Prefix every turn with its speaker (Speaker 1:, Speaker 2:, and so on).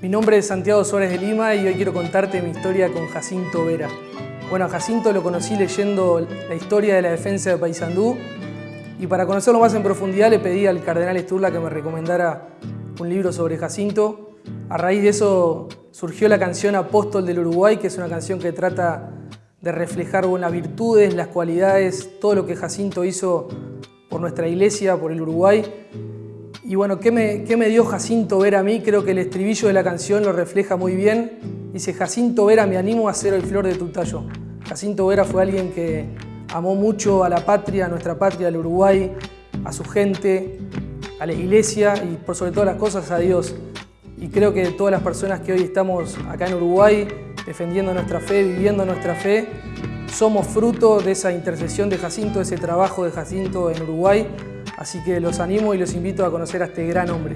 Speaker 1: Mi nombre es Santiago Suárez de Lima y hoy quiero contarte mi historia con Jacinto Vera. Bueno, Jacinto lo conocí leyendo la historia de la defensa de Paysandú y para conocerlo más en profundidad le pedí al cardenal Esturla que me recomendara un libro sobre Jacinto. A raíz de eso surgió la canción Apóstol del Uruguay, que es una canción que trata de reflejar las virtudes, las cualidades, todo lo que Jacinto hizo por nuestra iglesia, por el Uruguay. Y bueno, ¿qué me, ¿qué me, dio Jacinto Vera a mí? Creo que el estribillo de la canción lo refleja muy bien. Dice, Jacinto Vera, me animo a ser el flor de tu tallo. Jacinto Vera fue alguien que amó mucho a la patria, a nuestra patria, al Uruguay, a su gente, a la iglesia y por sobre todas las cosas a Dios. Y creo que todas las personas que hoy estamos acá en Uruguay defendiendo nuestra fe, viviendo nuestra fe, somos fruto de esa intercesión de Jacinto, de ese trabajo de Jacinto en Uruguay. Así que los animo y los invito a conocer a este gran hombre.